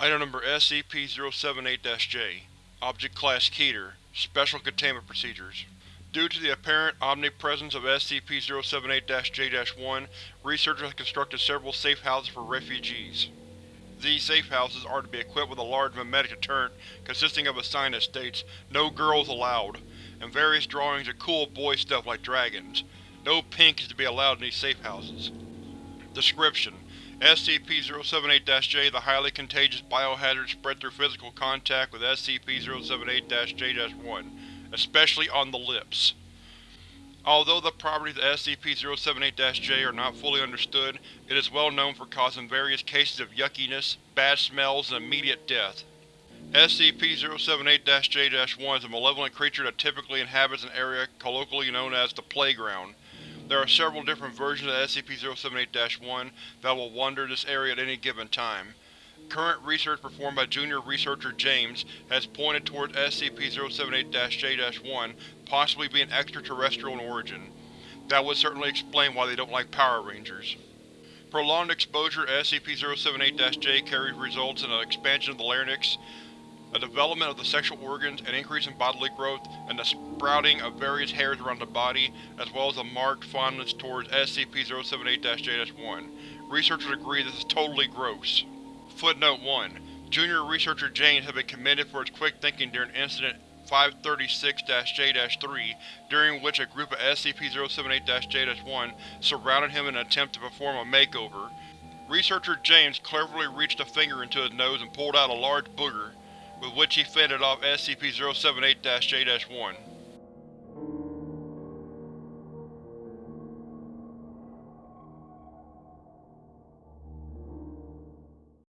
Item Number SCP-078-J Object Class Keter Special Containment Procedures Due to the apparent omnipresence of SCP-078-J-1, researchers have constructed several safe houses for refugees. These safe houses are to be equipped with a large memetic deterrent consisting of a sign that states, No girls allowed, and various drawings of cool boy stuff like dragons. No pink is to be allowed in these safe houses. Description: SCP-078-J The highly contagious biohazard spread through physical contact with SCP-078-J-1, especially on the lips. Although the properties of SCP-078-J are not fully understood, it is well known for causing various cases of yuckiness, bad smells, and immediate death. SCP-078-J-1 is a malevolent creature that typically inhabits an area colloquially known as the Playground. There are several different versions of SCP-078-1 that will wander this area at any given time. Current research performed by junior researcher James has pointed towards SCP-078-J-1 possibly being extraterrestrial in origin. That would certainly explain why they don't like Power Rangers. Prolonged exposure to SCP-078-J carries results in an expansion of the larynx, a development of the sexual organs, an increase in bodily growth, and the sprouting of various hairs around the body, as well as a marked fondness towards SCP-078-J-1. Researchers agree this is totally gross. Footnote 1. Junior researcher James has been commended for his quick thinking during Incident 536-J-3, during which a group of SCP-078-J-1 surrounded him in an attempt to perform a makeover. Researcher James cleverly reached a finger into his nose and pulled out a large booger with which he fended off SCP-078-J-1.